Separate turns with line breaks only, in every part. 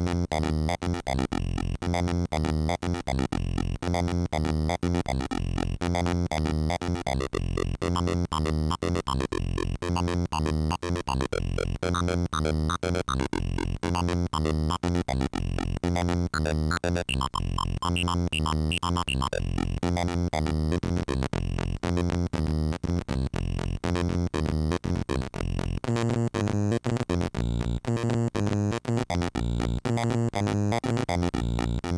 Namun panin natin panin. Namun panin natin panin. Namun panin natin panin. Namun panin natin panin. Namun panin natin panin. Namun panin natin panin. Namun panin natin panin. Namun panin natin panin. Namun panin natin pinatan. Paninan pinan mitana pinaten. Namun panin nitin pinaten. Namun panin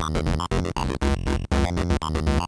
I'm in the middle of the day. I'm in the middle of the day.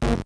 Thank you.